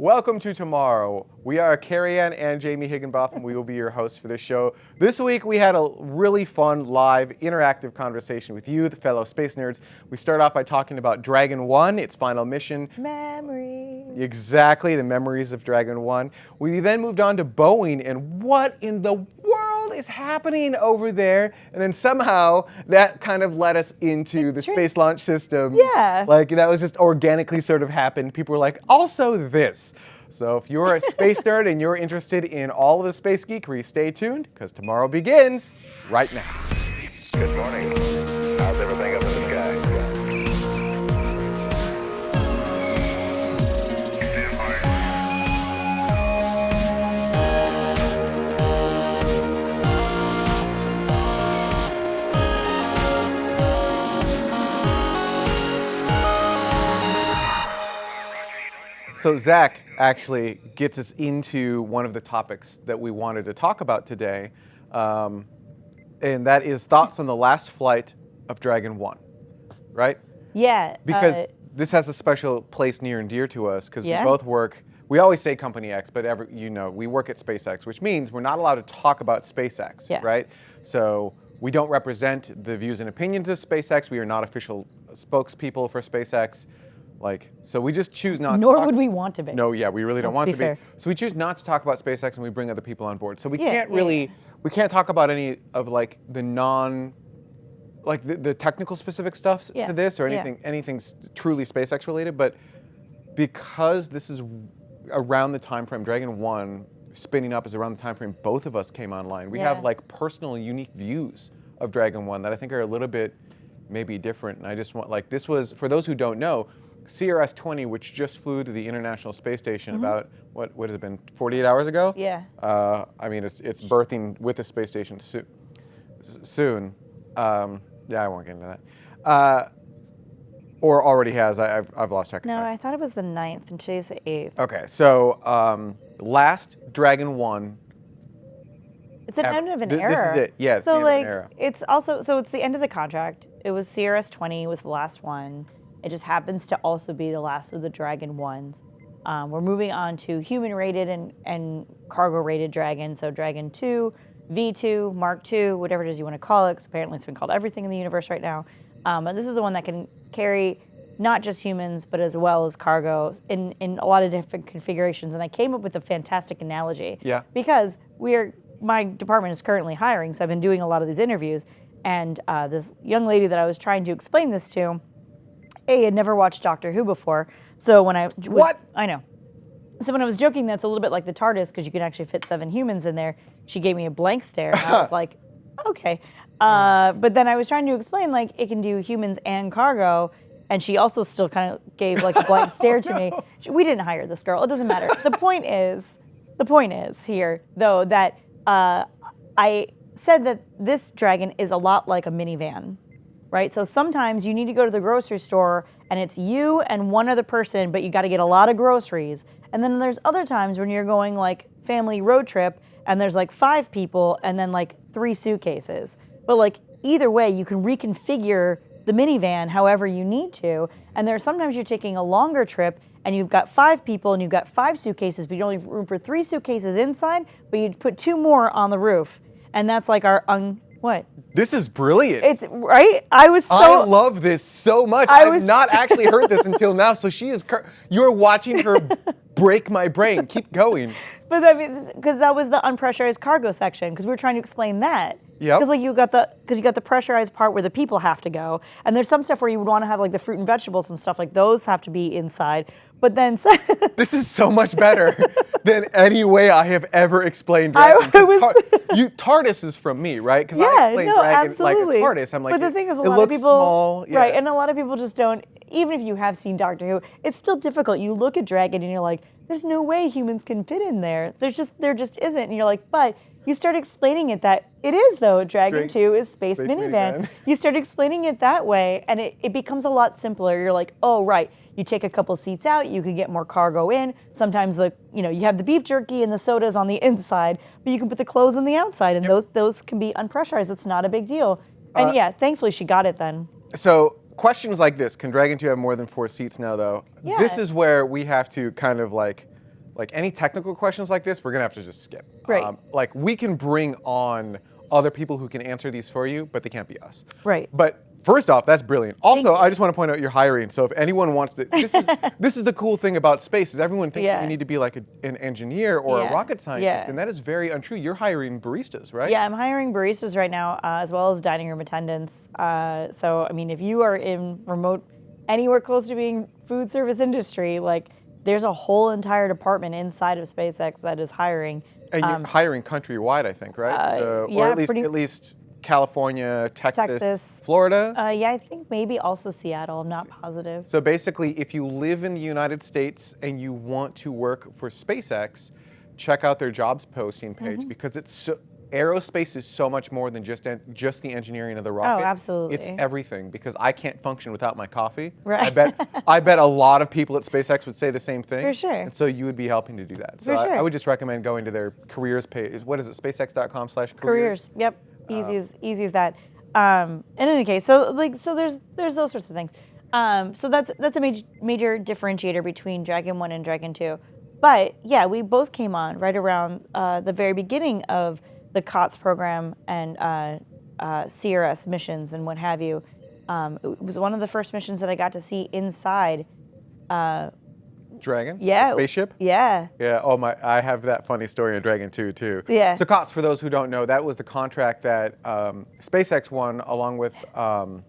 Welcome to tomorrow. We are Carrie Ann and Jamie Higginbotham. We will be your hosts for this show. This week we had a really fun, live, interactive conversation with you, the fellow space nerds. We start off by talking about Dragon 1, its final mission. Memories. Exactly, the memories of Dragon 1. We then moved on to Boeing and what in the world is happening over there? And then somehow that kind of led us into the Space Launch System. Yeah. Like that was just organically sort of happened. People were like, also this. So if you're a space nerd and you're interested in all of the space geekery, stay tuned because tomorrow begins right now. Good morning. How's everything up So Zach actually gets us into one of the topics that we wanted to talk about today, um, and that is thoughts on the last flight of Dragon One, right? Yeah. Because uh, this has a special place near and dear to us because Yeah. we both work. We always say Company X, but every, you know we work at SpaceX, which means we're not allowed to talk about SpaceX, Yeah. right? So we don't represent the views and opinions of SpaceX. We are not official spokespeople for SpaceX. Like, so we just choose not. nor to talk, would we want to be. No, yeah, we really don't Let's want be to fair. be. So we choose not to talk about SpaceX, and we bring other people on board. So we Yeah, can't really, yeah. we can't talk about any of like the non, like the, the technical specific stuff Yeah, to this or anything, anything truly SpaceX related. But because this is around the time frame, Dragon One spinning up is around the time frame both of us came online. We have like personal, unique views of Dragon One that I think are a little bit maybe different. And I just want like this was for those who don't know, CRS 20, which just flew to the International Space Station about what what has it been 48 hours ago? Yeah. Uh, I mean, it's it's berthing with the space station soo- s- soon. Um, yeah, I won't get into that. Uh, or already has. I, I've, I've lost track of No. I thought it was the 9th, and today's the 8th. Okay, so um, last Dragon One. It's an end of an Th- this is it. Yeah, so end of an like, it's also so it's the end of the contract. It was CRS 20 was the last one. It just happens to also be the last of the Dragon ones. Um, we're moving on to human rated and, and cargo rated Dragon. So Dragon 2, V2, Mark 2, whatever it is you want to call it, because apparently it's been called everything in the universe right now. Um, and this is the one that can carry not just humans, but as well as cargo in, in a lot of different configurations. And I came up with a fantastic analogy. Yeah. Because we are, my department is currently hiring, so I've been doing a lot of these interviews. And uh, this young lady that I was trying to explain this to, A, had never watched Doctor Who before. So when I was, What? I know. So when I was joking, that's a little bit like the TARDIS because you can actually fit seven humans in there. She gave me a blank stare, and I was like, okay. Uh, but then I was trying to explain like it can do humans and cargo, and she also still kind of gave like a blank stare to me. She- We didn't hire this girl. It doesn't matter. The point is, the point is here though that uh, I said that this dragon is a lot like a minivan right? So sometimes you need to go to the grocery store and it's you and one other person, but you got to get a lot of groceries. And then there's other times when you're going like family road trip and there's like five people and then like three suitcases. But like either way, you can reconfigure the minivan however you need to. And there's sometimes you're taking a longer trip and you've got five people and you've got five suitcases, but you only have room for three suitcases inside, but you put two more on the roof. And that's like our un what? This is brilliant. It's right. I was so. I love this so much. I I've was not actually heard this until now. So she is. You're watching her break my brain. Keep going. But I mean, because that was the unpressurized cargo section, because we were trying to explain that. Yep. Because like you got the because you got the pressurized part where the people have to go, and there's some stuff where you would want to have like the fruit and vegetables and stuff like those have to be inside. But then This is so much better than any way I have ever explained I Dragon. 'Cause was- Tar- you TARDIS is from me, right? Because I yeah, explain no, Dragon absolutely. like a TARDIS. I'm like, but the it- thing is, a lot of people, small, yeah. right? And a lot of people just don't. Even if you have seen Doctor Who, it's still difficult. You look at Dragon and you're like, "There's no way humans can fit in there. There's just there just isn't." And you're like, "But." You start explaining it that it is though. Dragon Drag- 2 is space, Space minivan. minivan. You start explaining it that way, and it, it becomes a lot simpler. You're like, oh right, you take a couple seats out, you can get more cargo in. Sometimes the you know you have the beef jerky and the sodas on the inside, but you can put the clothes on the outside, and those those can be unpressurized. It's not a big deal. And Uh, yeah, thankfully she got it then. So questions like this: Can Dragon 2 have more than four seats now? Though Yeah. this is where we have to kind of like like any technical questions like this, we're gonna have to just skip. Um, Right. like we can bring on other people who can answer these for you, but they can't be us. Right. But first off, that's brilliant. Also. I just want to point out you're hiring. So if anyone wants to, this is this is the cool thing about space is everyone thinks that Yeah. you need to be like a, an engineer or Yeah. a rocket scientist, Yeah. and that is very untrue. You're hiring baristas, right? Yeah, I'm hiring baristas right now, uh, as well as dining room attendants. Uh, so, I mean, if you are in remote, anywhere close to being food service industry, like there's a whole entire department inside of SpaceX that is hiring. And you're hiring countrywide, I think, right? Um, uh, so, or yeah, at least pretty- at least California, Texas, Texas. Florida. Uh, yeah, I think maybe also Seattle. I'm not positive. So basically, if you live in the United States and you want to work for SpaceX, check out their jobs posting page Mm-hmm. because it's so, aerospace is so much more than just just the engineering of the rocket. Oh, absolutely. It's everything because I can't function without my coffee. Right. I bet I bet a lot of people at SpaceX would say the same thing. For sure. And so you would be helping to do that. So For I, I would just recommend going to their careers page. What is it? SpaceX.com/careers. careers. Yep, easy as easy as that. Um, in any case, so like so there's there's those sorts of things. Um, so that's that's a major major differentiator between Dragon One and Dragon Two. But yeah, we both came on right around uh, the very beginning of the COTS program and uh, uh, CRS missions and what have you. Um, it was one of the first missions that I got to see inside. Dragon. Yeah, Spaceship. Yeah, Yeah. Oh my! I have that funny story in Dragon 2 too. Yeah. So COTS, for those who don't know, that was the contract that um, SpaceX won along with um,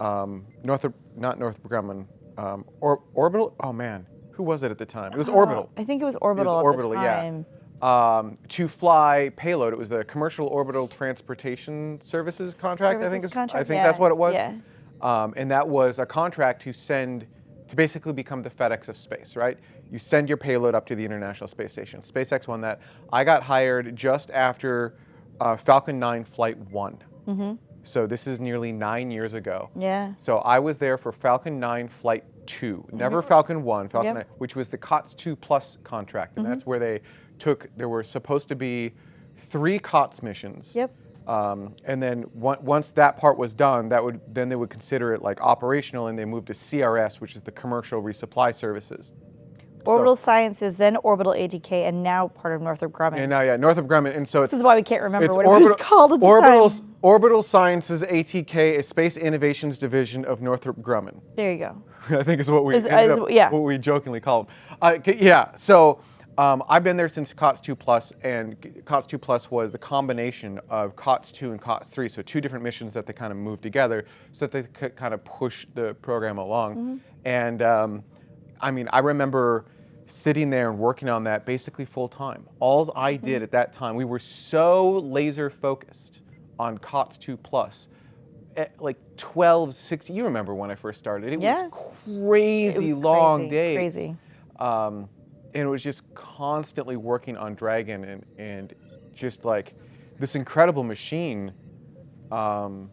um, Northrop, not Northrop Grumman, um, or Orbital. Oh man, who was it at the time? It was Orbital. I think it was Orbital. It was Orbital at Orbital, the yeah. Um, to fly payload. It was the Commercial Orbital Transportation Services contract. I think Services is, I contract, think that's what it was. yeah. Um, and that was a contract to send to basically become the FedEx of space, right? You send your payload up to the International Space Station. SpaceX won that. I got hired just after uh, Falcon 9 Flight One. So this is nearly nine years ago. Mm-hmm. Yeah. So I was there for Falcon 9 Flight 2, never Falcon 1, Falcon Yep. 9, which was the COTS 2 Plus contract. And that's where they took, there were supposed to be three COTS missions. Yep. Um, and then once that part was done, that would then they would consider it like operational, and they moved to CRS, which is the Commercial Resupply Services. Orbital Sciences, then Orbital ATK, and now part of Northrop Grumman. And now, yeah, Northrop Grumman, and so this is why we can't remember what it was called at the orbital, time. Orbital Sciences ATK, a Space Innovations Division of Northrop Grumman. There you go. I think is what we Is- is- up- yeah. what we jokingly call them. Uh, yeah, so um, I've been there since COTS 2 Plus, and COTS 2 Plus was the combination of COTS 2 and COTS 3, so two different missions that they kind of moved together so that they could kind of push the program along. Mm-hmm. And um, I mean, I remember sitting there and working on that basically full time. Alls I Mm-hmm. did at that time, we were so laser focused on COTS 2 Plus. at like 12, 16, you remember when I first started. It Yeah. was crazy It was long crazy, days. crazy. Um, and it was just constantly working on Dragon and, and just like this incredible machine um,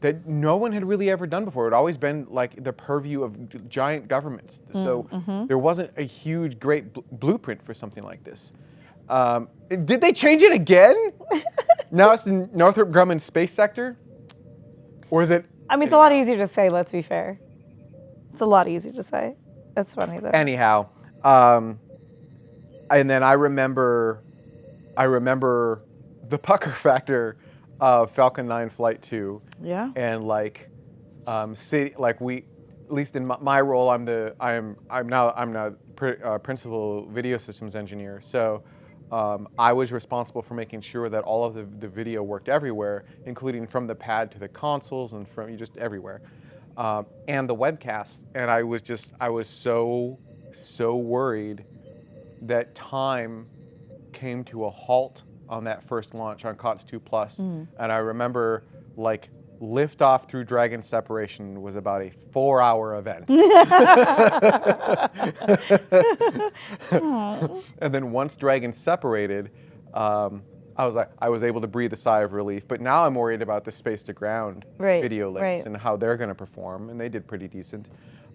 that no one had really ever done before. It had always been like the purview of giant governments. So there wasn't a huge, great bl- blueprint for something like this. Um, did they change it again? now it's the Northrop Grumman Space Sector? Or is it I mean, it's a lot easier to say, let's be fair. It's a lot easier to say. That's funny, though. anyhow um, and then i remember i remember the pucker factor of falcon 9 flight 2 yeah. and like um, city, like we at least in my, my role i'm the i'm i'm now i'm now pr- uh, principal video systems engineer. So um, i was responsible for making sure that all of the, the video worked everywhere including from the pad to the consoles and from just everywhere. Um, and the webcast. And i was just i was so so worried that time came to a halt on that first launch on COTS 2 Plus. And I remember like liftoff through Dragon separation was about a four hour event. and then once Dragon separated, um, I was like, I was able to breathe a sigh of relief. But now I'm worried about the space to ground Right, video links right. and how they're going to perform, and they did pretty decent.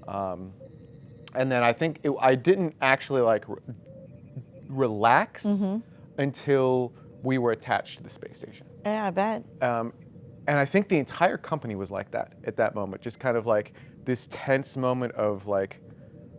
Um, and then I think it, I didn't actually like re- relax Mm-hmm. until we were attached to the space station. Yeah, I bet. Um, and I think the entire company was like that at that moment, just kind of like this tense moment of like,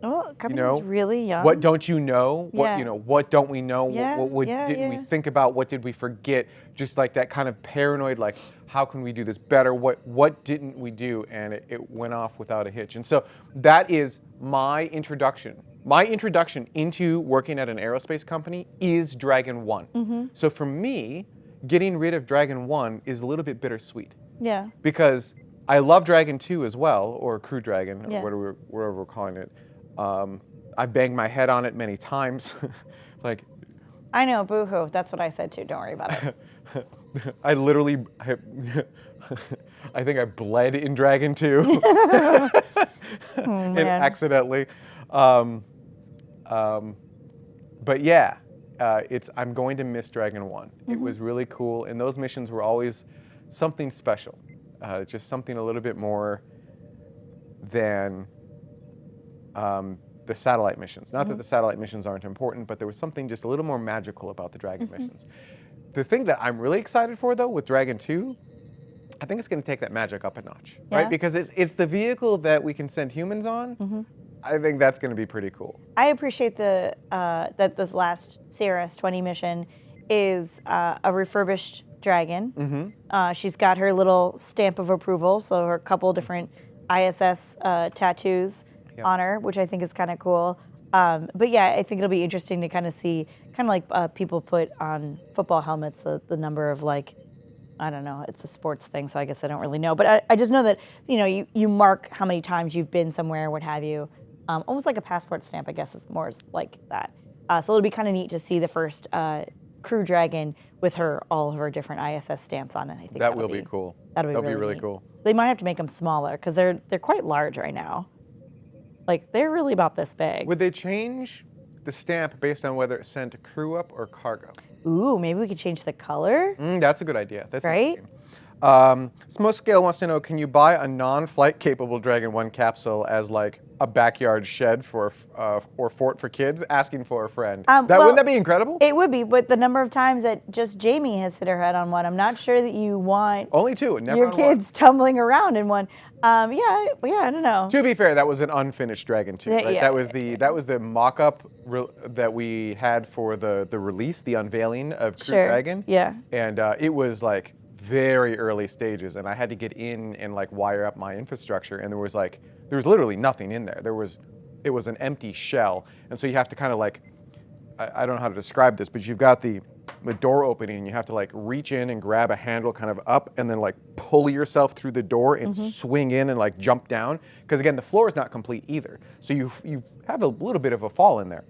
Oh, You Cuphead's know, really young. what don't you know? What Yeah. you know? What don't we know? What- Yeah, what what yeah, didn't we think about? What did we forget? Just like that kind of paranoid, like how can we do this better? What what didn't we do? And it, it went off without a hitch. And so that is my introduction. My introduction into working at an aerospace company is Dragon One. Mm-hmm. So for me, getting rid of Dragon One is a little bit bittersweet Yeah. because I love Dragon 2 as well, or Crew Dragon, or whatever whatever we're calling it. Um, I've banged my head on it many times. like, I know, boohoo. That's what I said too. Don't worry about it. I literally, I, I think I bled in Dragon 2 and accidentally. Um, um, but yeah, uh, it's I'm going to miss Dragon One. It was really cool, and those missions were always something special, uh, just something a little bit more than um, the satellite missions. Not that the satellite missions aren't important, but there was something just a little more magical about the Dragon missions. The thing that I'm really excited for, though, with Dragon 2, I think it's going to take that magic up a notch, Yeah. right? Because it's, it's the vehicle that we can send humans on. I think that's going to be pretty cool. I appreciate the uh, that this last CRS 20 mission is uh, a refurbished dragon. Mm-hmm. Uh, she's got her little stamp of approval, so her couple different ISS uh, tattoos Yeah. on her, which I think is kind of cool. Um, but yeah, I think it'll be interesting to kind of see, kind of like uh, people put on football helmets, the, the number of like, I don't know, it's a sports thing, so I guess I don't really know. But I, I just know that, you know, you, you mark how many times you've been somewhere, what have you. Um, almost like a passport stamp, I guess it's more like that. Uh, so it'll be kind of neat to see the first uh, crew dragon with her, all of her different ISS stamps on it. I think That will be cool. That'll be That'll really, be really cool. They might have to make them smaller because they're they're quite large right now. Like they're really about this big. Would they change the stamp based on whether it sent crew up or cargo? Ooh, maybe we could change the color. Mm, that's a good idea. That's Right? Um, Smoke Scale wants to know: Can you buy a non-flight capable Dragon One capsule as like a backyard shed for uh, or fort for kids? Asking for a friend. Um, that well, wouldn't that be incredible? It would be, but the number of times that just Jamie has hit her head on one, I'm not sure that you want Only two. Never your on one. kids tumbling around in one. Um, yeah, yeah, I don't know. To be fair, that was an unfinished Dragon 2. Right? yeah, that was the that was the mock-up that we had for the the release, the unveiling of Crew Sure. Dragon. Yeah. And uh, it was like very early stages, and I had to get in and like wire up my infrastructure, and there was like there was literally nothing in there. There was it was an empty shell, and so you have to kind of like I, I don't know how to describe this, but you've got the the door opening, and you have to like reach in and grab a handle kind of up, and then like pull yourself through the door and mm-hmm. swing in and like jump down, because again the floor is not complete either, so you you have a little bit of a fall in there.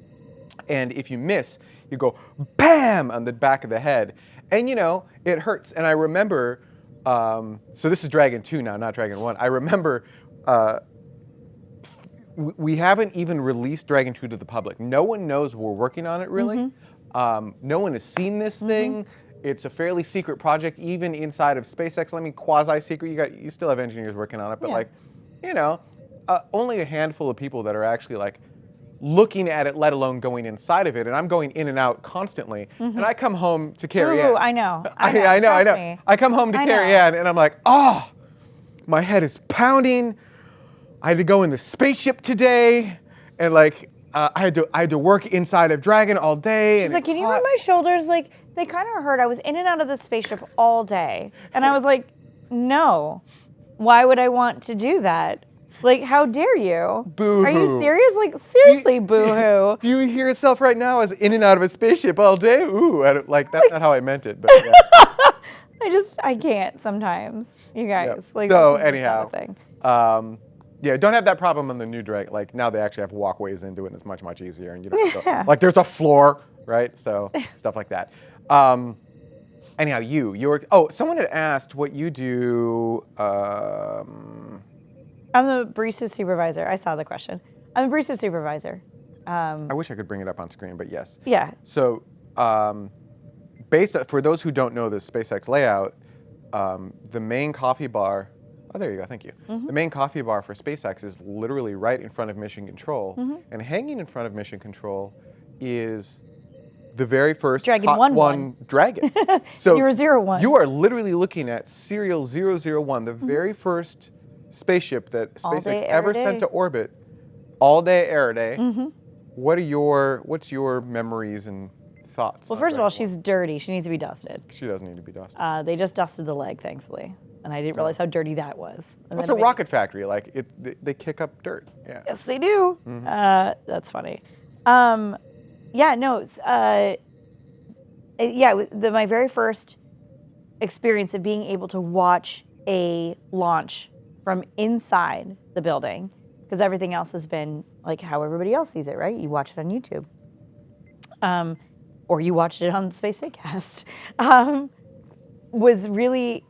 And if you miss, you go bam on the back of the head. And you know, it hurts. And I remember, um, so this is Dragon 2 now, not Dragon 1. I remember uh, we haven't even released Dragon 2 to the public. No one knows we're working on it really. Um, no one has seen this thing. It's a fairly secret project, even inside of SpaceX. I mean, quasi-secret. You got, you still have engineers working on it, but Yeah. like, you know, uh, only a handful of people that are actually like looking at it, let alone going inside of it. And I'm going in and out constantly. And I come home to Carrie Ooh, Ann. I know. I, I know. I know, I know. I come home to I Carrie know. Ann and I'm like, oh, my head is pounding. I had to go in the spaceship today, and like uh, I had to I had to work inside of Dragon all day. She's like, can you hot." move my shoulders? Like, they kind of hurt. I was in and out of the spaceship all day. And I was like, no. Why would I want to do that? Like, how dare you? Boo-hoo. Are you serious? Like, seriously, boo hoo. Do you hear yourself right now as in and out of a spaceship all day? Ooh, I don't, like that's not how I meant it, but yeah. I just, I can't sometimes, you Yeah. guys. Like, so this is just not anyhow, thing. um, yeah, don't have that problem on the new Dragon. Like now they actually have walkways into it, and it's much much easier. And you don't have to- like there's a floor, right? So stuff like that. Um, anyhow, you you're oh someone had asked what you do. Um, I'm the barista supervisor. I saw the question. I'm the barista supervisor. Um, I wish I could bring it up on screen, but yes. yeah. So, um, based on, for those who don't know the SpaceX layout, um, the main coffee bar. Oh, there you go. Thank you. Mm-hmm. The main coffee bar for SpaceX is literally right in front of Mission Control, Mm-hmm. and hanging in front of Mission Control is the very first Dragon one one. Dragon. so Zero zero one. You are literally looking at serial 001, the very first spaceship that. SpaceX ever every sent to orbit all day air day. Mm-hmm. What are your what's your memories and thoughts? Well, first of all, she's dirty. She needs to be dusted. she doesn't need to be dusted. Uh, they just dusted the leg, thankfully, and I didn't realize how dirty that was. And It's a rocket factory. Like it, they, they kick up dirt. Yeah. Yes, they do. Mm-hmm. Uh, that's funny. Um, yeah, no, it's, uh, yeah, the, my very first experience of being able to watch a launch from inside the building, because everything else has been like how everybody else sees it, right? You watch it on YouTube. Um, or you watched it on Space. Um, was really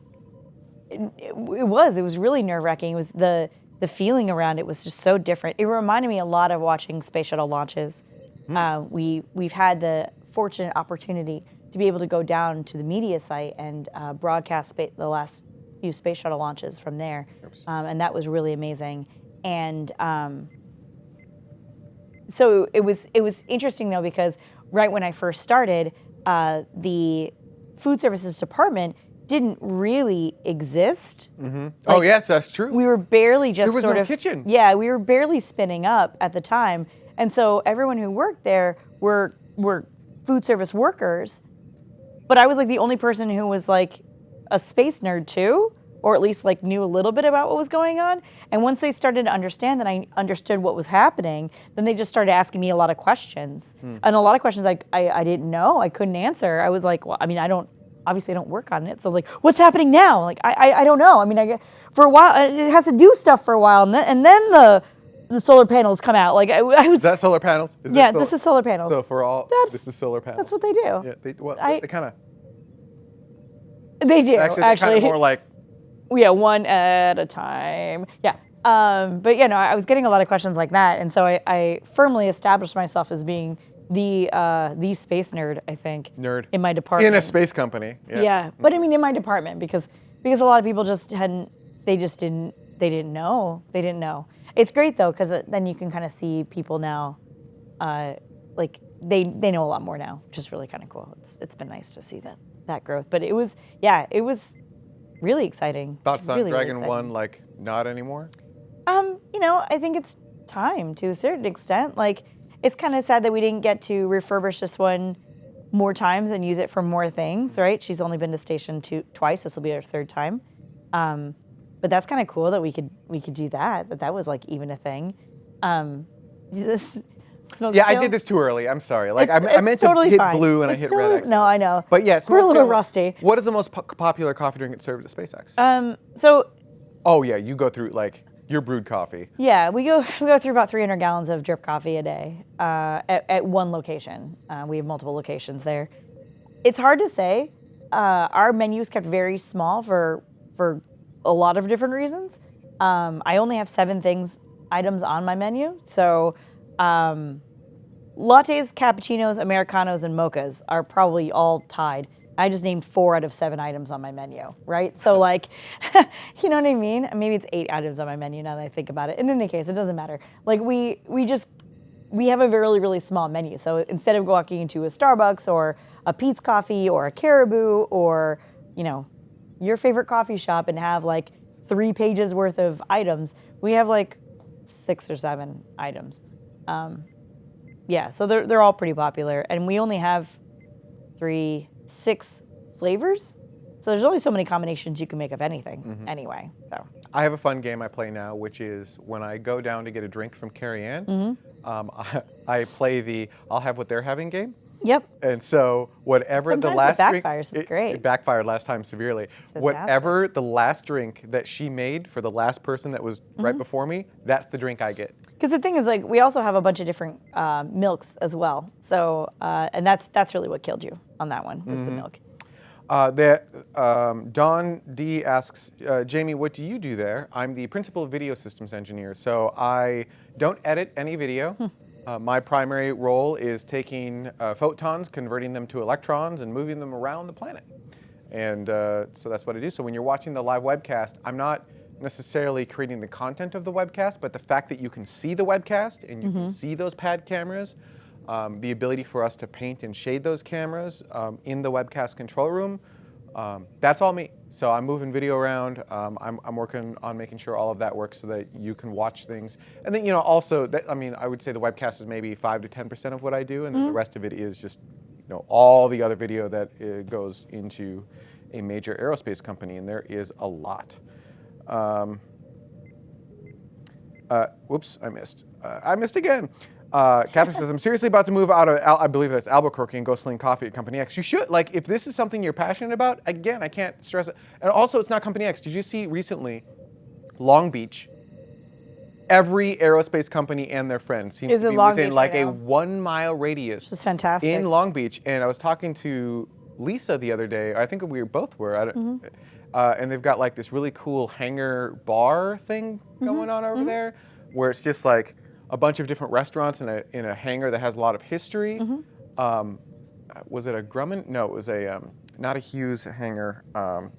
it, it was it was really nerve wracking. It was the the feeling around it was just so different. It reminded me a lot of watching space shuttle launches. Uh, we we've had the fortunate opportunity to be able to go down to the media site and uh, broadcast the last few space shuttle launches from there, um, and that was really amazing. And um, so it was it was interesting though because right when I first started, uh, the food services department didn't really exist. oh yes, that's true. We were barely just There was sort no of kitchen. Yeah, we were barely spinning up at the time, and so everyone who worked there were were food service workers. But I was like the only person who was like a space nerd too, or at least like knew a little bit about what was going on. And once they started to understand that I understood what was happening, then they just started asking me a lot of questions, Hmm. and a lot of questions like I, I didn't know, I couldn't answer. I was like, well, I mean, I don't obviously I don't work on it, so like, what's happening now? Like, I I, I don't know. I mean, I get- for a while it has to do stuff for a while, and then and then the the solar panels come out. Like I, I was is that solar panels? Is yeah, this is solar panels. So for all, That's- this is solar panels. That's what they do. Yeah, they, well, I- they kind of They do actually, actually. kind of more like yeah, one at a time. Yeah. Um, but you know, I was getting a lot of questions like that, and so I, I firmly established myself as being the uh, the space nerd. I think nerd in my department. in a space company. Yeah. Yeah, but I mean in my department because because a lot of people just hadn't they just didn't they didn't know they didn't know. It's great though because then you can kind of see people now, uh, like they they know a lot more now, which is really kind of cool. It's it's been nice to see that that growth. But it was yeah it was really exciting. Thoughts on Really, really Dragon exciting. One? Like not anymore. Um, you know, I think it's time to a certain extent. Like, it's kind of sad that we didn't get to refurbish this one more times and use it for more things, right? She's only been to station two twice. This will be her third time. Um, but that's kind of cool that we could we could do that. That that was like even a thing. Um, this smoke. Yeah, I did this too early. I'm sorry. Like I, It's- I meant totally to hit fine. blue and I hit totally- red. X. No, I know. But yeah, we're a little Skill- rusty. What is the most po- popular coffee drink served at SpaceX? Um, so oh yeah, you go through like your brewed coffee. Yeah, we go we go through about 300 gallons of drip coffee a day uh, at, at one location. Uh, we have multiple locations there. It's hard to say. Uh, our menu is kept very small for for a lot of different reasons. Um, I only have seven things items on my menu, so um, lattes, cappuccinos, americanos, and mochas are probably all tied. I just named four out of seven items on my menu, right? So like, you know what I mean? Maybe it's eight items on my menu now that I think about it. In any case, it doesn't matter. Like we we just we have a really really small menu. So instead of walking into a Starbucks or a Pete's Coffee or a Caribou or you know your favorite coffee shop and have like three pages worth of items, we have like six or seven items. Um, yeah, so they're they're all pretty popular, and we only have three, six flavors. So there's only so many combinations you can make of anything, anyway. So I have a fun game I play now, which is when I go down to get a drink from Carrie Ann, Mm-hmm. um, I, I play the I'll have what they're having game. yep, And so whatever the Sometimes it last drink. It's it, great. it backfired last time severely. Whatever the last drink that she made for the last person that was right Mm-hmm. before me, that's the drink I get. Because the thing is, like, we also have a bunch of different uh, milks as well. So uh, and that's that's really what killed you on that one was the milk. Uh, the, um, Don D asks, uh, Jamie, what do you do there? I'm the principal video systems engineer, so I don't edit any video. Uh, my primary role is taking uh, photons, converting them to electrons, and moving them around the planet. And uh, so that's what I do. So when you're watching the live webcast, I'm not necessarily creating the content of the webcast, but the fact that you can see the webcast and you can see those pad cameras, um, the ability for us to paint and shade those cameras um, in the webcast control room, Um, that's all me. So I'm moving video around. Um, I'm, I'm working on making sure all of that works so that you can watch things. And then, you know, also, that, I mean, I would say the webcast is maybe 5 to 10% of what I do, and then the rest of it is just, you know, all the other video that uh, goes into a major aerospace company, and there is a lot. Um, uh, whoops, I missed. Uh, I missed again. Uh, Catherine says, I'm seriously about to move out of, Al- I believe that's Albuquerque and go sling coffee at Company X. You should, like, if this is something you're passionate about, again, I can't stress it. And also, it's not Company X. Did you see recently, Long Beach, every aerospace company and their friends seem Is to be Long within Beach like right a now. one mile radius Which is fantastic. in Long Beach. And I was talking to Lisa the other day. I think we both were. I don't, Mm-hmm. Uh, and they've got like this really cool hangar bar thing Mm-hmm. going on over there, where it's just like a bunch of different restaurants in a in a hangar that has a lot of history. Mm-hmm. Um, uh, was it a Grumman? No, it was a um, not a Hughes hangar. Um,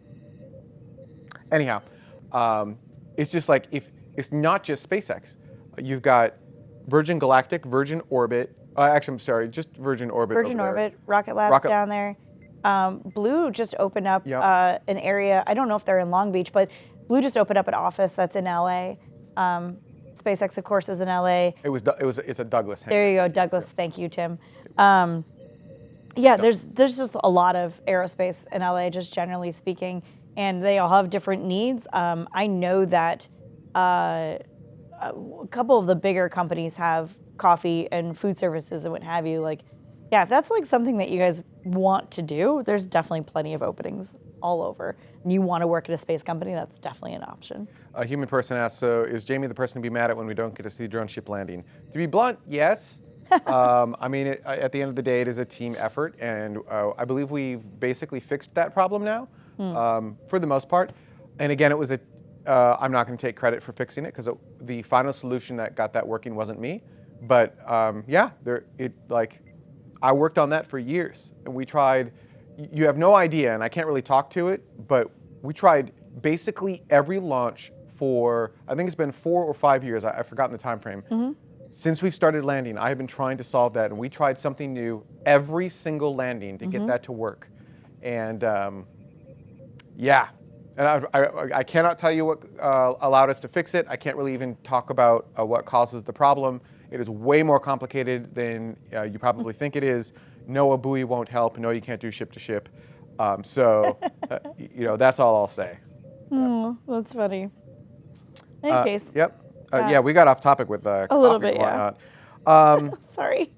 anyhow, um, it's just like if it's not just SpaceX, you've got Virgin Galactic, Virgin Orbit. Uh, actually, I'm sorry, just Virgin Orbit. Virgin over there. Orbit, Rocket Labs Rocket- down there. Um, Blue just opened up Yep. uh, an area. I don't know if they're in Long Beach, but Blue just opened up an office that's in LA. Um, SpaceX, of course, is in LA. It was. It was. It's a Douglas hangar. There you go, Douglas. Thank you, Tim. Um, yeah, there's there's just a lot of aerospace in LA, just generally speaking, and they all have different needs. Um, I know that uh, a couple of the bigger companies have coffee and food services and what have you. Like, yeah, if that's like something that you guys want to do, there's definitely plenty of openings all over. And you want to work at a space company, that's definitely an option. A human person asked, so is Jamie the person to be mad at when we don't get to see the drone ship landing? To be blunt, yes. um, I mean, it, at the end of the day, it is a team effort, and uh, I believe we've basically fixed that problem now, um, for the most part. And again, it was a, uh, I'm not going to take credit for fixing it because the final solution that got that working wasn't me. But um, yeah, there, it like, I worked on that for years, and we tried. You have no idea, and I can't really talk to it, but we tried basically every launch for I think it's been four or five years. I, I've forgotten the time frame. Since we've started landing, I have been trying to solve that, and we tried something new every single landing to get that to work. And um, yeah, and I, I, I cannot tell you what uh, allowed us to fix it. I can't really even talk about uh, what causes the problem. It is way more complicated than uh, you probably think it is. No, a buoy won't help. No, you can't do ship to ship. Um, so, uh, you know, that's all I'll say. Oh, that's funny. In any Uh, case, Yep. Uh, Yeah. yeah, we got off topic with uh, A little bit, yeah. Um, sorry.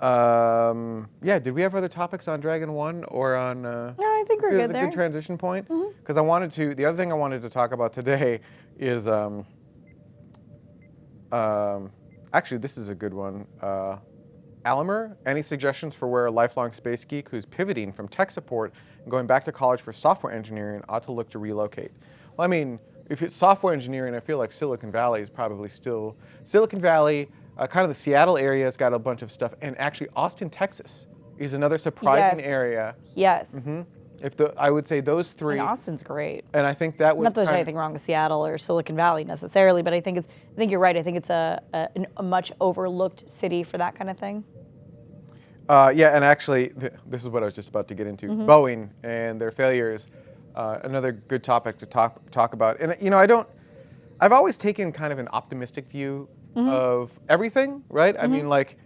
Um, yeah, did we have other topics on Dragon One or on? Uh, No, I think we're good. it was a there. Mm-hmm. good transition point because I wanted to. The other thing I wanted to talk about today is um, um, actually this is a good one. Uh, Alimer, any suggestions for where a lifelong space geek who's pivoting from tech support and going back to college for software engineering ought to look to relocate? Well, I mean, if it's software engineering, I feel like Silicon Valley is probably still Silicon Valley. Uh, kind of the Seattle area has got a bunch of stuff, and actually Austin, Texas, is another surprising Yes. area. Yes. hmm If the, I would say those three, And Austin's great. and I think that was Not that there's anything wrong with Seattle or Silicon Valley necessarily, but I think it's. I think you're right. I think it's a, a, a much overlooked city for that kind of thing. Uh, yeah, and actually, th- this is what I was just about to get into. Mm-hmm. Boeing and their failures, uh, another good topic to talk talk about. And you know, I don't. I've always taken kind of an optimistic view Mm-hmm. of everything, right? I mean, like,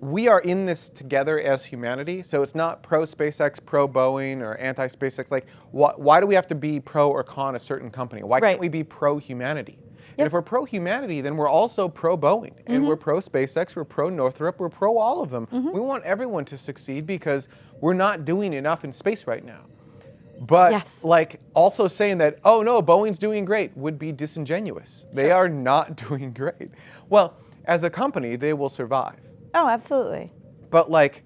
we are in this together as humanity. So it's not pro SpaceX, pro Boeing, or anti SpaceX. Like, wh- why do we have to be pro or con a certain company? Why Right. can't we be pro humanity? And if we're pro humanity, then we're also pro Boeing, and mm-hmm. we're pro SpaceX, we're pro Northrop, we're pro all of them. Mm-hmm. We want everyone to succeed because we're not doing enough in space right now. But Yes. like also saying that, oh no, Boeing's doing great would be disingenuous. They are not doing great. Well, as a company, they will survive. Oh, absolutely. But like,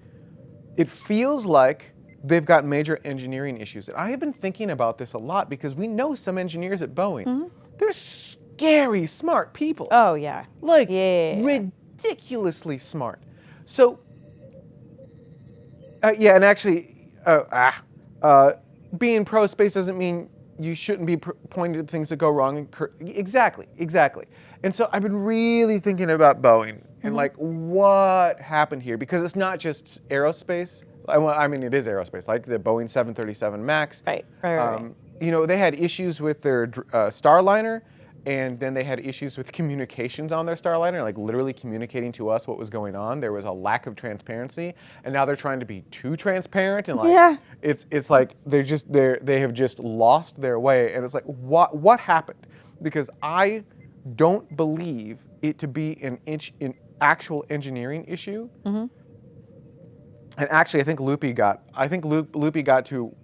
it feels like they've got major engineering issues. And I have been thinking about this a lot because we know some engineers at Boeing. They're scary smart people. Oh yeah. like Yeah. ridiculously smart. So, uh, yeah, and actually, uh, ah, uh, being pro space doesn't mean you shouldn't be pr- pointing at things that go wrong. And cur- exactly, exactly. And so I've been really thinking about Boeing and Mm-hmm. like what happened here because it's not just aerospace. I, well, I mean, it is aerospace, like the Boeing 737 Max. Right, right, right, right. Um, you know, they had issues with their uh, Starliner, and then they had issues with communications on their Starliner, like literally communicating to us what was going on. There was a lack of transparency, and now they're trying to be too transparent, and like Yeah. it's it's like they're just they they have just lost their way, and it's like what what happened? Because I don't believe it to be an inch an actual engineering issue. Mm-hmm. And actually, I think Loopy got I think Loop, Loopy got to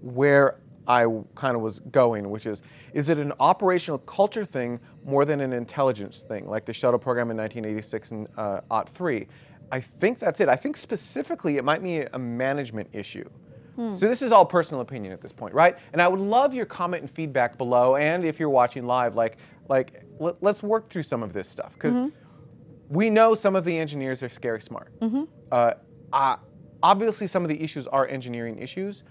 where I kind of was going, which is, is it an operational culture thing more than an intelligence thing, like the shuttle program in 1986 and uh, OT 3? I think that's it. I think specifically it might be a management issue. Hmm. So this is all personal opinion at this point, right? And I would love your comment and feedback below, and if you're watching live, like, like let, us work through some of this stuff because mm-hmm. We know some of the engineers are scary smart. Uh, uh, obviously, some of the issues are engineering issues,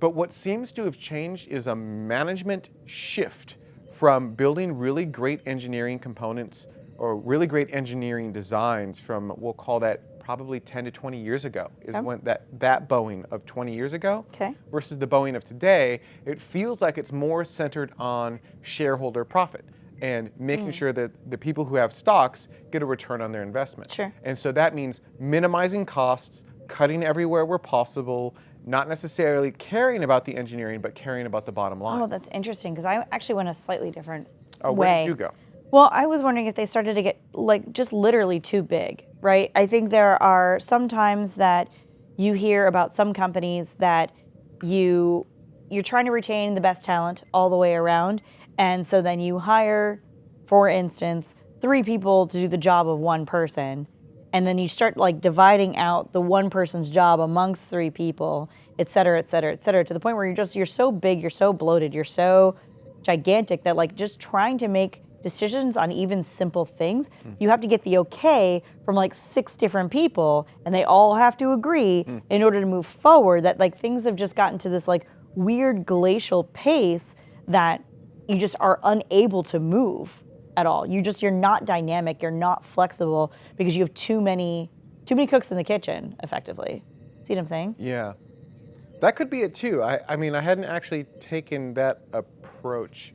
but what seems to have changed is a management shift from building really great engineering components or really great engineering designs from, we'll call that probably 10 to 20 years ago, is when that, that Boeing of 20 years ago Okay. versus the Boeing of today, it feels like it's more centered on shareholder profit and making Hmm. sure that the people who have stocks get a return on their investment. Sure. And so that means minimizing costs, cutting everywhere where possible, not necessarily caring about the engineering, but caring about the bottom line. Oh, that's interesting because I actually went a slightly different Oh, way. where did you go? Well, I was wondering if they started to get like just literally too big, right? I think there are some times that you hear about some companies that you you're trying to retain the best talent all the way around, and so then you hire, for instance, three people to do the job of one person, and then you start like dividing out the one person's job amongst three people, et cetera, et cetera, et cetera, to the point where you're just you're so big, you're so bloated, you're so gigantic that like just trying to make decisions on even simple things, hmm. you have to get the okay from like six different people and they all have to agree hmm. in order to move forward that like things have just gotten to this like weird glacial pace that you just are unable to move at all. You just you're not dynamic, you're not flexible because you have too many too many cooks in the kitchen effectively. See what I'm saying? Yeah. That could be it too. I, I mean, I hadn't actually taken that approach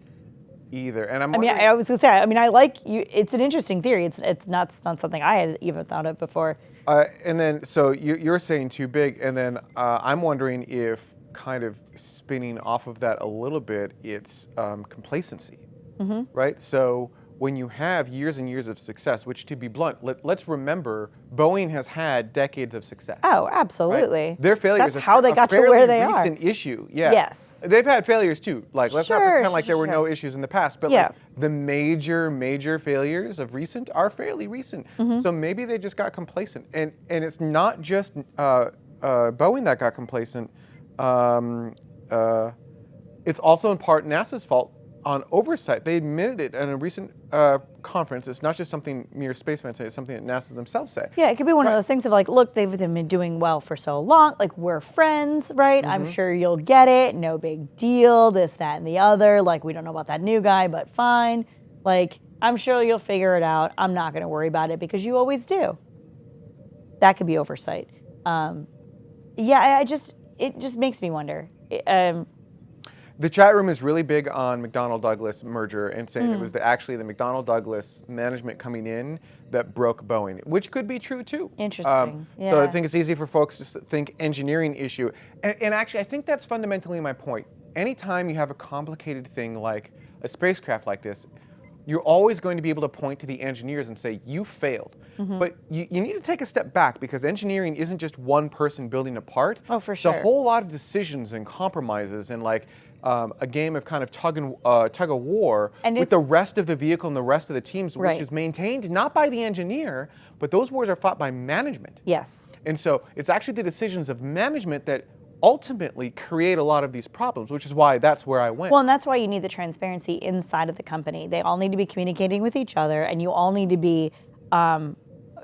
either. And I'm I mean, wondering- I was gonna say. I mean, I like you. It's an interesting theory. It's it's not it's not something I had even thought of before. Uh, and then, so you, you're saying too big, and then uh, I'm wondering if, kind of spinning off of that a little bit, it's um, complacency, Mm-hmm. right? So when you have years and years of success, which to be blunt, let, let's remember, Boeing has had decades of success. Oh, right? absolutely. Their failures That's are how they got to where they are. recent issue. Yeah. Yes. They've had failures too. Like let's not Sure, pretend like sure, there were no issues in the past, but Yeah. like the major major failures of recent are fairly recent. Mm-hmm. So maybe they just got complacent. And and it's not just uh, uh, Boeing that got complacent. Um, uh, it's also in part NASA's fault on oversight. They admitted it in a recent uh, conference. It's not just something mere spacemen say, it's something that NASA themselves say. Yeah, it could be one Right. of those things of like, look, they've been doing well for so long. Like, we're friends, right? I'm Mm-hmm. sure you'll get it. No big deal. This, that, and the other. Like, we don't know about that new guy, but fine. Like, I'm sure you'll figure it out. I'm not going to worry about it because you always do. That could be oversight. Um, yeah, I, I just, it just makes me wonder. It- Um, The chat room is really big on McDonnell Douglas merger and saying Hmm. it was the, actually the McDonnell Douglas management coming in that broke Boeing, which could be true too. Um, Interesting, So I think it's easy for folks to think engineering issue. And, and actually, I think that's fundamentally my point. Anytime you have a complicated thing like a spacecraft like this, you're always going to be able to point to the engineers and say, you failed. Mm-hmm. But you, you need to take a step back because engineering isn't just one person building a part. Oh, for sure. It's a whole lot of decisions and compromises and like um, a game of kind of tug and uh, tug of war And with the rest of the vehicle and the rest of the teams, Right. which is maintained not by the engineer, but those wars are fought by management. yes. And so it's actually the decisions of management that ultimately create a lot of these problems, which is why that's where I went. Well, and that's why you need the transparency inside of the company. They all need to be communicating with each other, and you all need to be um,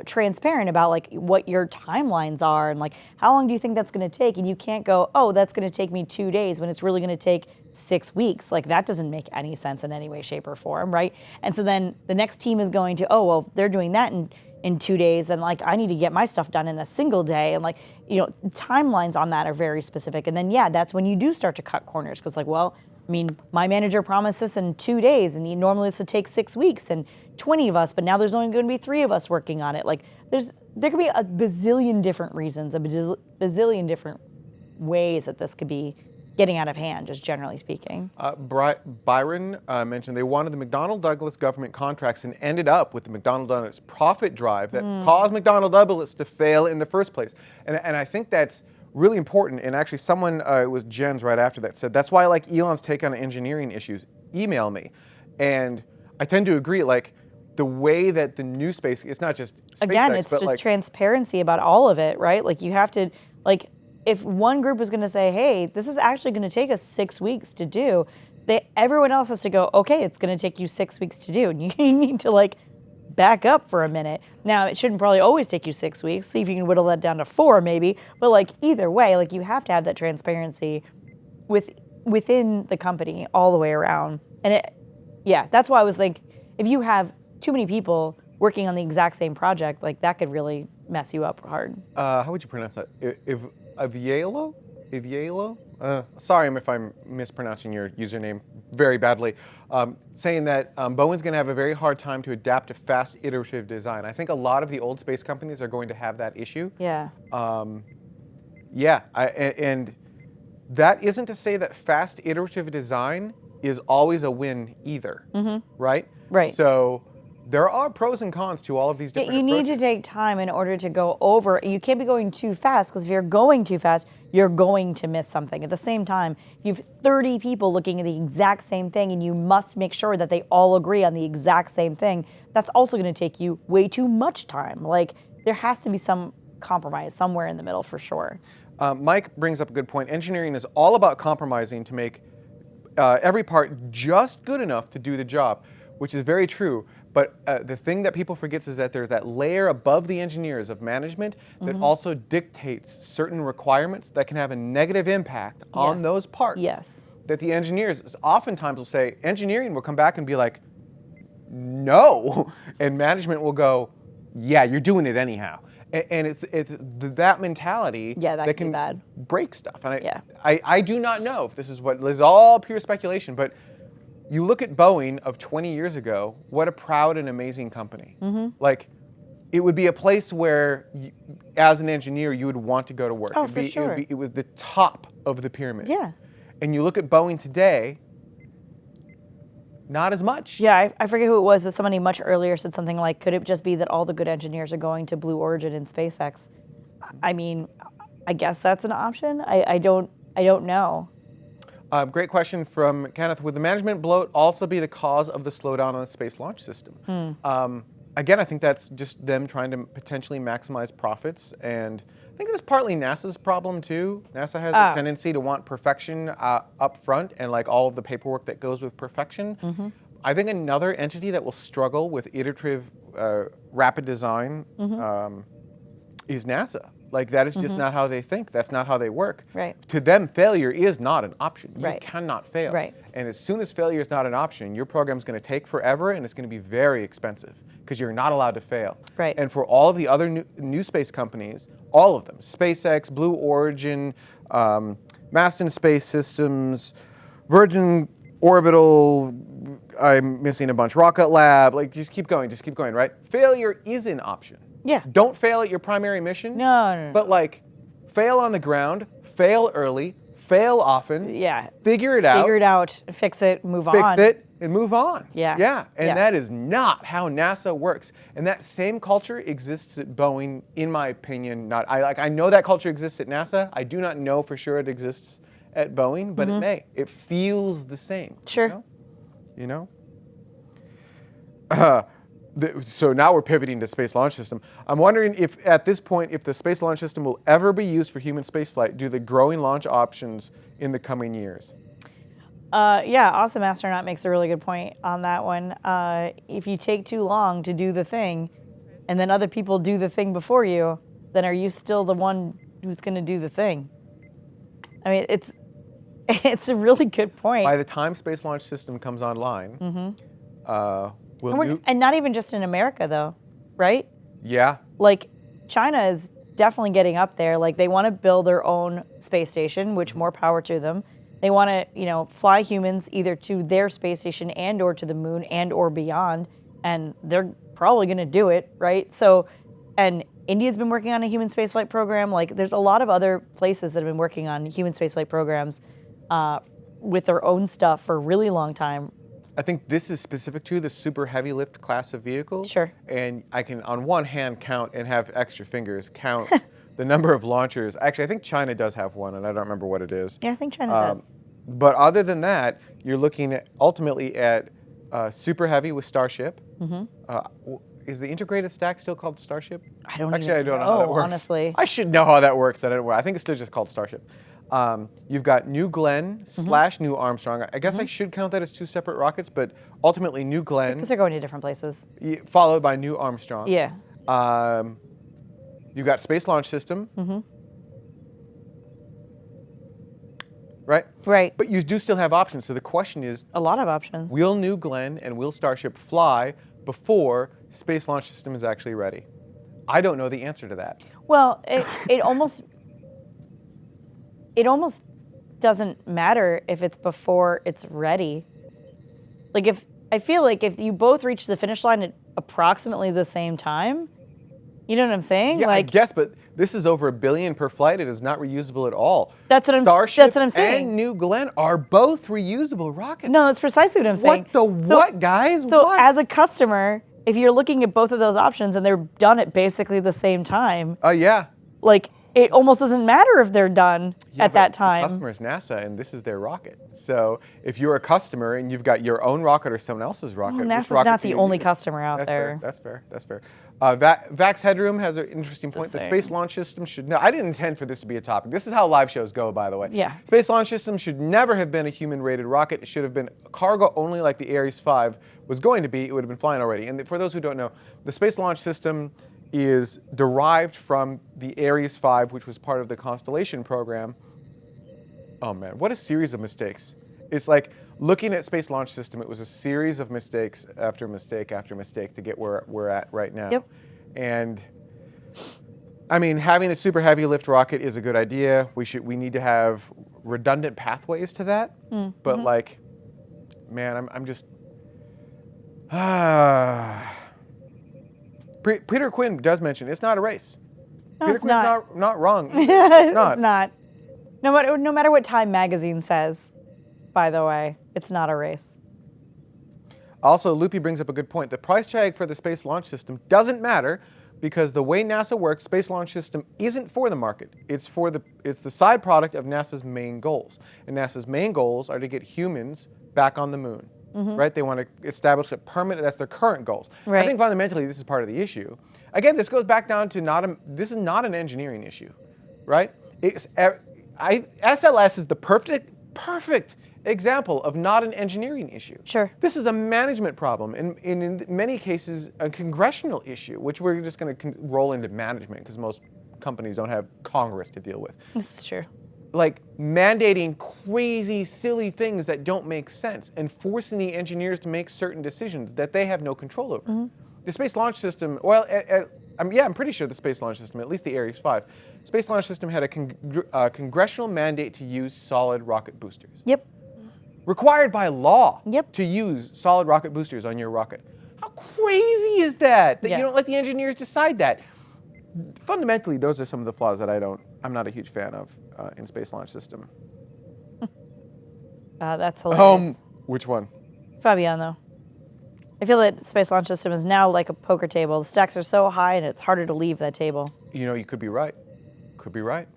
transparent about like what your timelines are and like how long do you think that's going to take. And you can't go, oh, that's going to take me two days when it's really going to take six weeks. Like that doesn't make any sense in any way, shape, or form, right? And so then the next team is going to, oh, well, they're doing that, and in two days and like I need to get my stuff done in a single day and like you know timelines on that are very specific. And then yeah that's when you do start to cut corners because like well I mean my manager promised this in two days and he, normally this would take six weeks and 20 of us but now there's only going to be three of us working on it. Like there's there could be a bazillion different reasons a bazillion different ways that this could be getting out of hand just generally speaking Uh, Byron uh, mentioned they wanted the McDonnell Douglas government contracts and ended up with the McDonnell Douglas profit drive that caused McDonnell Douglas to fail in the first place. And, and I think that's really important. And actually, someone, uh, it was Jens right after that, said that's why I like Elon's take on engineering issues. Email me. And I tend to agree. Like, the way that the new space, it's not just SpaceX, again it's just like, transparency about all of it right like you have to like if one group is going to say hey this is actually going to take us six weeks to do they everyone else has to go okay it's going to take you six weeks to do and you need to like back up for a minute. Now it shouldn't probably always take you six weeks see if you can whittle that down to four maybe but like either way like you have to have that transparency with within the company all the way around. And it yeah that's why i was like if you have too many people working on the exact same project like that could really mess you up hard uh, how would you pronounce that? If Avielo? Avielo? Uh, sorry if I'm mispronouncing your username very badly. Um, saying that um, Boeing's going to have a very hard time to adapt to fast iterative design. I think a lot of the old space companies are going to have that issue. yeah Um, yeah, I, and that isn't to say that fast iterative design is always a win either, right? Mm-hmm. Right. So there are pros and cons to all of these different you need approaches. to take time in order to go over. You can't be going too fast because if you're going too fast, you're going to miss something. At the same time, if you have 30 people looking at the exact same thing and you must make sure that they all agree on the exact same thing, that's also going to take you way too much time. Like, there has to be some compromise somewhere in the middle for sure. Uh, Mike brings up a good point. Engineering is all about compromising to make uh, every part just good enough to do the job, which is very true. But uh, the thing that people forgets is that there's that layer above the engineers of management that Mm-hmm. also dictates certain requirements that can have a negative impact on Yes. those parts. Yes. That the engineers oftentimes will say, engineering will come back and be like, no. And management will go, yeah, you're doing it anyhow. And it's, it's that mentality Yeah, that can be can bad. break stuff. And I, Yeah. I, I do not know if this is what this is all pure speculation, but you look at Boeing of 20 years ago, what a proud and amazing company. Mm-hmm. Like, it would be a place where, you, as an engineer, you would want to go to work. Oh, It'd for be, It, sure. would be, it was the top of the pyramid. Yeah. And you look at Boeing today, not as much. Yeah, I, I forget who it was, but somebody much earlier said something like, could it just be that all the good engineers are going to Blue Origin and SpaceX? I mean, I guess that's an option. I, I don't I don't know. Um, great question from Kenneth. Would the management bloat also be the cause of the slowdown on the space launch system? Hmm. Um, again, I think that's just them trying to potentially maximize profits, and I think that's partly NASA's problem too. NASA has Ah. a tendency to want perfection uh, up front and like all of the paperwork that goes with perfection. Mm-hmm. I think another entity that will struggle with iterative, uh, rapid design Mm-hmm. um, is NASA. Like that is just not how they think. That's not how they work. Right. To them, failure is not an option. You Right. cannot fail. Right. And as soon as failure is not an option, your program is going to take forever and it's going to be very expensive because you're not allowed to fail. Right. And for all of the other new, new space companies, all of them, SpaceX, Blue Origin, um, Masten Space Systems, Virgin Orbital, I'm missing a bunch, Rocket Lab, like just keep going, just keep going, right? Failure is an option. Yeah. Don't fail at your primary mission. No, no, no. But like, fail on the ground, fail early, fail often. Yeah. Figure it out. Figure it out, fix it, move Fix on. Fix it and move on. Yeah. Yeah. And Yeah. that is not how NASA works. And that same culture exists at Boeing, in my opinion. Not I like I know that culture exists at NASA. I do not know for sure it exists at Boeing, but it may. It feels the same. you Mm-hmm. Sure. know? You know? Uh, the, so now we're pivoting to space launch system. I'm wondering if at this point, if the space launch system will ever be used for human spaceflight due to the growing launch options in the coming years. Uh, yeah, awesome astronaut makes a really good point on that one. Uh, if you take too long to do the thing, and then other people do the thing before you, then are you still the one who's going to do the thing? I mean, it's it's a really good point. By the time space launch system comes online, uh, will and, we're- and not even just in America, though, right? Yeah. like China is definitely getting up there. Like they want to build their own space station, which more power to them. They want to, you know, fly humans either to their space station and or to the moon and or beyond, and they're probably going to do it, right? So, and India's been working on a human spaceflight program. Like there's a lot of other places that have been working on human spaceflight programs uh, with their own stuff for a really long time. I think this is specific to the super heavy lift class of vehicle. Sure. And I can, on one hand, count and have extra fingers count the number of launchers. Actually, I think China does have one, and I don't remember what it is. Yeah, I think China Um, does. but other than that, you're looking at ultimately at uh, super heavy with Starship. Mm-hmm. Uh, is the integrated stack still called Starship? I don't Actually, I don't know, how that know, works. honestly. I should know how that works. I don't know. I think it's still just called Starship. Um, you've got New Glenn Mm-hmm. slash New Armstrong. I guess I should count that as two separate rockets, but ultimately New Glenn Because they're going to different places. followed by New Armstrong. Yeah. Um, you've got Space Launch System. Mm-hmm. Right? Right. But you do still have options. So the question is a lot of options. will New Glenn and will Starship fly before Space Launch System is actually ready? I don't know the answer to that. Well, it, it almost it almost doesn't matter if it's before it's ready. Like if I feel like if you both reach the finish line at approximately the same time, you know what I'm saying? Yeah, like I guess, but this is over a billion per flight. It is not reusable at all. That's what I'm- Starship that's what I'm saying. and New Glenn are both reusable rockets. no, that's precisely what I'm saying. What the So- what, guys? So what? as a customer, if you're looking at both of those options and they're done at basically the same time, uh, yeah. like it almost doesn't matter if they're done Yeah, at that The time. customer is NASA, and this is their rocket. So if you're a customer and you've got your own rocket or someone else's rocket, Well, NASA's rocket not the only use? customer out That's there. Fair. That's fair. That's fair. Uh, Va- Vax Headroom has an interesting point. The. Space Launch System should. No, I didn't intend for this to be a topic. This is how live shows go, by the way. Yeah. Space Launch System should never have been a human-rated rocket. It should have been cargo only, like the Ares 5 was going to be. It would have been flying already. And for those who don't know, the Space Launch System is derived from the Ares 5, which was part of the Constellation program. Oh man, what a series of mistakes. It's like looking at Space Launch System, it was a series of mistakes after mistake after mistake to get where we're at right now. Yep. And I mean, having a super heavy lift rocket is a good idea. We should we need to have redundant pathways to that. Mm, But mm-hmm. like, man, I'm I'm just ah. Peter Quinn does mention it's not a race. No, Peter it's Quinn's not. not not wrong. it's not. not. No matter no matter what Time magazine says, by the way, it's not a race. Also, Loopy brings up a good point. The price tag for the Space Launch System doesn't matter because the way NASA works, Space Launch System isn't for the market. It's for the it's the side product of NASA's main goals. And NASA's main goals are to get humans back on the moon. Mm-hmm. Right? They want to establish a permanent that's their current goals. I think fundamentally this is part of the issue. Again, this goes back down to not a this is not an engineering issue. Right? It's I, SLS is the perfect perfect example of not an engineering issue. Sure. This is a management problem, and, and in many cases, a congressional issue, which we're just going to con- roll into management because most companies don't have Congress to deal with. This is true. Like mandating crazy, silly things that don't make sense and forcing the engineers to make certain decisions that they have no control over. The Space Launch System, well, at, at, um, yeah, I'm pretty sure the Space Launch System, at least the Ares 5, Space Launch System had a congr- uh, congressional mandate to use solid rocket boosters Yep. required by law Yep. to use solid rocket boosters on your rocket. How crazy is that? That Yeah. you don't let the engineers decide that. Fundamentally, those are some of the flaws that I don't. I'm not a huge fan of uh, in Space Launch System. Uh, that's Um, hilarious. which one? Fabiano. I feel that Space Launch System is now like a poker table. The stacks are so high and it's harder to leave that table. You know, you could be right. Could be right.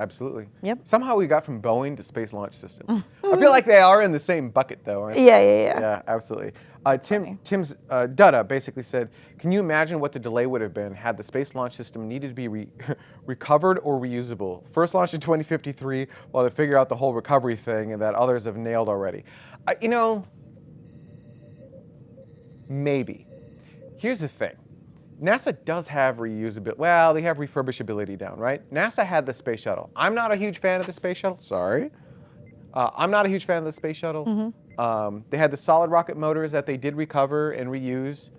Absolutely. Yep. Somehow we got from Boeing to Space Launch System. I feel like they are in the same bucket, though, aren't they? Yeah, yeah, yeah. Yeah, absolutely. Uh, Tim, Tim's uh, Dutta basically said, "Can you imagine what the delay would have been had the space launch system needed to be re- recovered or reusable? First launched in 2053, while they figure out the whole recovery thing, and that others have nailed already. Uh, you know, maybe. Here's the thing." NASA does have reusability. Well, they have refurbishability down, right? NASA had the space shuttle. I'm not a huge fan of the space shuttle. Sorry. Uh, I'm not a huge fan of the space shuttle. Um, they had the solid rocket motors that they did recover and reuse.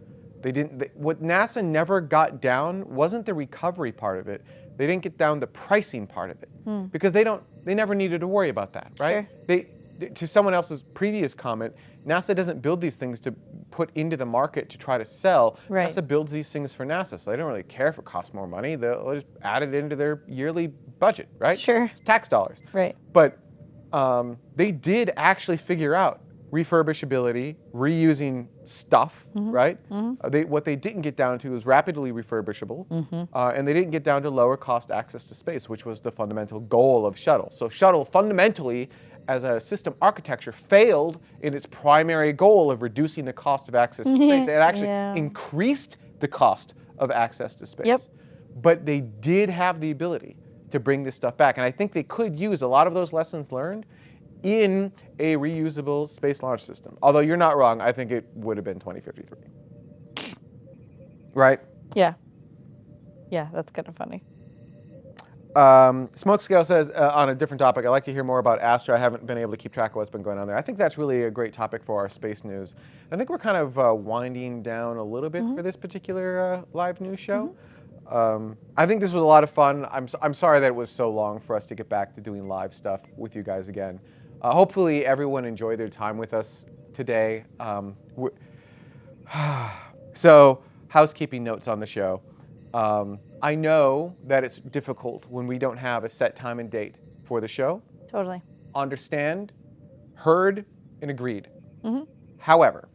They didn't. They, what NASA never got down wasn't the recovery part of it. They didn't get down the pricing part of it because they don't. They never needed to worry about that, right? Sure. They, th- to someone else's previous comment, NASA doesn't build these things to put into the market to try to sell. Right. NASA builds these things for NASA, so they don't really care if it costs more money. They'll just add it into their yearly budget, right? Sure. It's tax dollars. Right. But um, they did actually figure out refurbishability, reusing stuff, right? Uh, they, what they didn't get down to is rapidly refurbishable, uh, and they didn't get down to lower cost access to space, which was the fundamental goal of shuttle. So shuttle fundamentally, as a system architecture, failed in its primary goal of reducing the cost of access to space. It actually Yeah. increased the cost of access to space. Yep. But they did have the ability to bring this stuff back. And I think they could use a lot of those lessons learned in a reusable space launch system. Although you're not wrong, I think it would have been 2053. Right? Yeah. Yeah, that's kind of funny. Um, Smokescale says uh, on a different topic, I'd like to hear more about Astra. I haven't been able to keep track of what's been going on there. I think that's really a great topic for our space news. I think we're kind of uh, winding down a little bit for this particular uh, live news show. Um, I think this was a lot of fun. I'm, I'm sorry that it was so long for us to get back to doing live stuff with you guys again. Uh, hopefully, everyone enjoyed their time with us today. Um, so, housekeeping notes on the show. Um, I know that it's difficult when we don't have a set time and date for the show. Totally. Understand, heard, and agreed. However,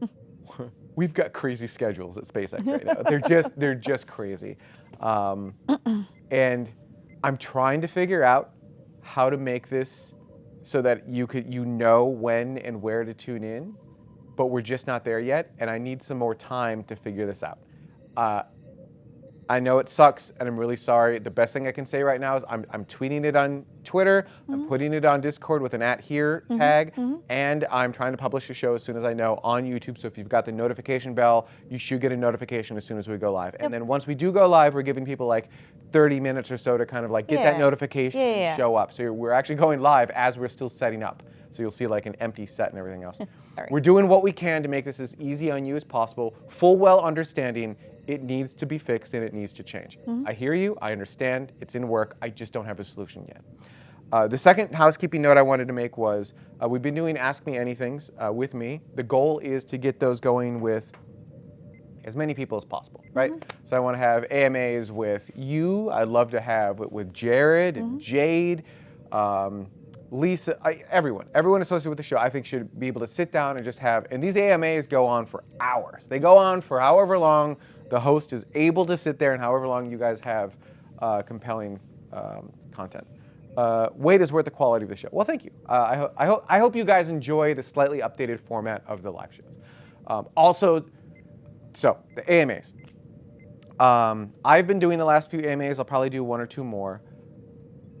we've got crazy schedules at SpaceX right now. They're just they're just crazy, um, and I'm trying to figure out how to make this so that you could you know when and where to tune in, but we're just not there yet, and I need some more time to figure this out. Uh, I know it sucks, and I'm really sorry. The best thing I can say right now is I'm, I'm tweeting it on Twitter, I'm mm-hmm. putting it on Discord with an at here mm-hmm, tag, mm-hmm. and I'm trying to publish the show as soon as I know on YouTube. So if you've got the notification bell, you should get a notification as soon as we go live. And then once we do go live, we're giving people like 30 minutes or so to kind of like get that notification Yeah, yeah, yeah. show up. So we're actually going live as we're still setting up. So you'll see like an empty set and everything else. We're doing what we can to make this as easy on you as possible, full well understanding it needs to be fixed and it needs to change. I hear you, I understand, it's in work, I just don't have a solution yet. Uh, the second housekeeping note I wanted to make was uh, we've been doing Ask Me Anythings uh, with me. The goal is to get those going with as many people as possible, right? So I want to have AMAs with you. I'd love to have it with Jared and Jade, um, Lisa, I, everyone, everyone associated with the show. I think should be able to sit down and just have. And these AMAs go on for hours. They go on for however long the host is able to sit there, and however long you guys have uh, compelling um, content. Uh, weight is worth the quality of the show. Well, thank you. Uh, I, ho- I, ho- I hope you guys enjoy the slightly updated format of the live shows. Um, also, so the AMAs. Um, I've been doing the last few AMAs. I'll probably do one or two more.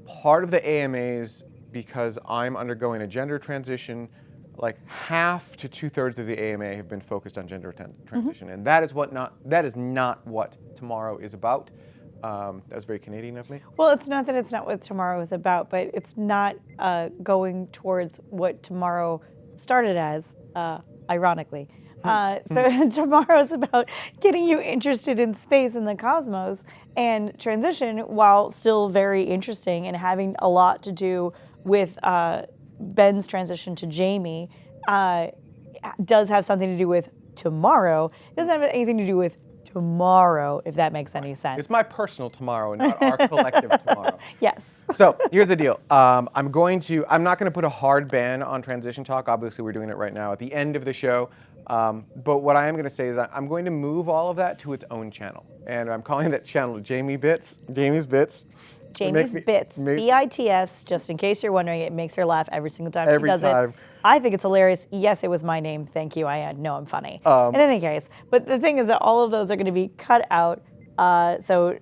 Part of the AMAs, because I'm undergoing a gender transition, like half to two thirds of the AMA have been focused on gender tran- transition, and that is what not that is not what tomorrow is about. Um, that was very Canadian of me. Well, it's not that it's not what tomorrow is about, but it's not uh, going towards what tomorrow started as, uh, ironically. Uh, so tomorrow's about getting you interested in space and the cosmos and transition while still very interesting and having a lot to do with uh, Ben's transition to Jamie uh, does have something to do with tomorrow. It doesn't have anything to do with tomorrow, if that makes any sense. It's my personal tomorrow, not our collective tomorrow. yes. So here's the deal. Um, I'm going to. I'm not going to put a hard ban on transition talk. Obviously, we're doing it right now at the end of the show. Um, but what I am going to say is I'm going to move all of that to its own channel, and I'm calling that channel Jamie Bits. Jamie's Bits. Jamie's me- Bits, makes- B I T S, just in case you're wondering, it makes her laugh every single time Every she does time. it. I think it's hilarious. Yes, it was my name. Thank you. I know I'm funny. Um, in any case, but the thing is that all of those are going to be cut out. Uh, so,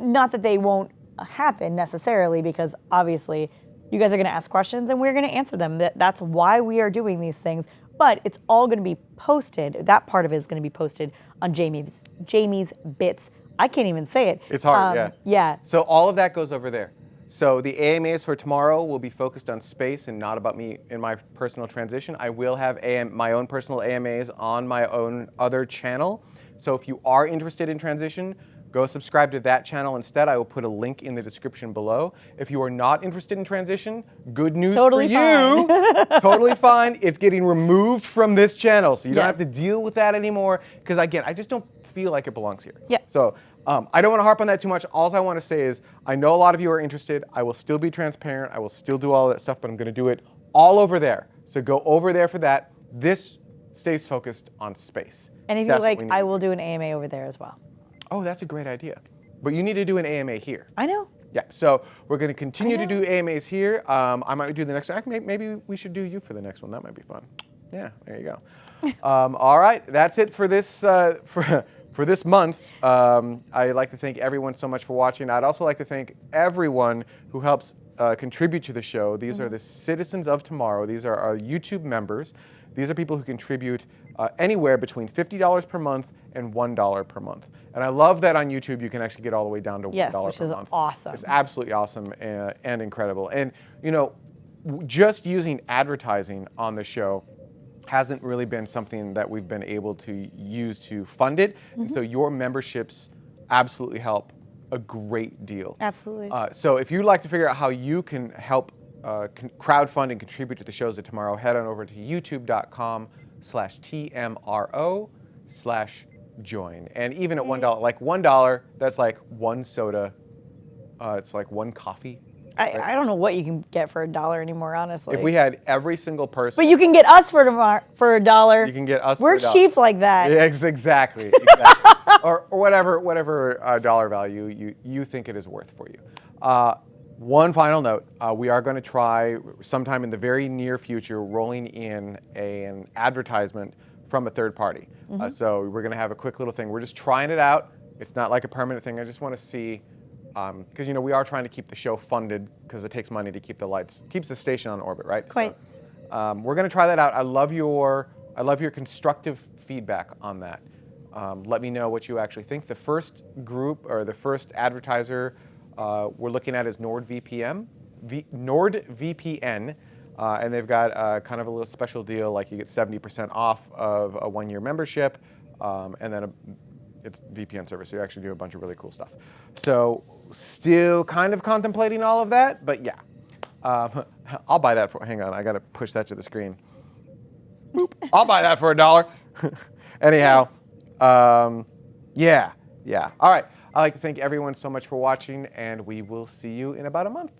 not that they won't happen necessarily, because obviously you guys are going to ask questions and we're going to answer them. That, that's why we are doing these things. But it's all going to be posted. That part of it is going to be posted on Jamie's Jamie's Bits. I can't even say it. It's hard, Um, yeah. Yeah. So all of that goes over there. So the AMAs for tomorrow will be focused on space and not about me in my personal transition. I will have AM, my own personal AMAs on my own other channel. So if you are interested in transition, go subscribe to that channel instead. I will put a link in the description below. If you are not interested in transition, good news Totally for you. fine. totally fine. It's getting removed from this channel, so you don't have to deal with that anymore. Because again, I just don't feel like it belongs here. Yeah. So um, I don't want to harp on that too much. All I want to say is I know a lot of you are interested. I will still be transparent. I will still do all that stuff, but I'm going to do it all over there. So go over there for that. This stays focused on space. And if you like, I will do. an AMA over there as well. Oh, that's a great idea. But you need to do an AMA here. I know. Yeah, so we're going to continue to do AMAs here. Um, I might do the next one. Maybe, maybe we should do you for the next one. That might be fun. Yeah, there you go. um, all right, that's it for this uh, for for this month. Um, I'd like to thank everyone so much for watching. I'd also like to thank everyone who helps uh, contribute to the show. These are the citizens of tomorrow. These are our YouTube members. These are people who contribute uh, anywhere between $50 per month and $1 per month. And I love that on YouTube you can actually get all the way down to $1 Yes, $1 which per is month. awesome. It's absolutely awesome and, and incredible. And you know, just using advertising on the show hasn't really been something that we've been able to use to fund it. And Mm-hmm. so your memberships absolutely help a great deal. Absolutely. Uh, so if you'd like to figure out how you can help uh, crowdfund and contribute to the shows of tomorrow, head on over to youtube.com slash TMRO slash join. And even at $1, like $1, that's like one soda. Uh, it's like one coffee. I, I don't know what you can get for a dollar anymore, honestly. If we had every single person, but you can get us for tomorrow for a dollar. you can get us. We're a dollar. cheap like that. Yeah, exactly. exactly. or, or whatever whatever uh, dollar value you, you think it is worth for you. Uh, one final note: uh, we are going to try sometime in the very near future rolling in a- an advertisement from a third party. Uh, so we're going to have a quick little thing. We're just trying it out. It's not like a permanent thing. I just want to see. Because you know we are trying to keep the show funded because it takes money to keep the lights, keeps the station on orbit, right? So, Quite. um, we're going to try that out. I love your I love your constructive feedback on that. Um, let me know what you actually think. The first group or the first advertiser uh, we're looking at is NordVPN. V, NordVPN, uh, and they've got uh, kind of a little special deal, like you get 70% off of a one-year membership, um, and then a, it's VPN service, so you actually do a bunch of really cool stuff. So still kind of contemplating all of that, but yeah. Um, I'll buy that for, hang on, I gotta push that to the screen. Boop. I'll buy that for a dollar. Anyhow, um, yeah, yeah. All right, I'd like to thank everyone so much for watching, and we will see you in about a month.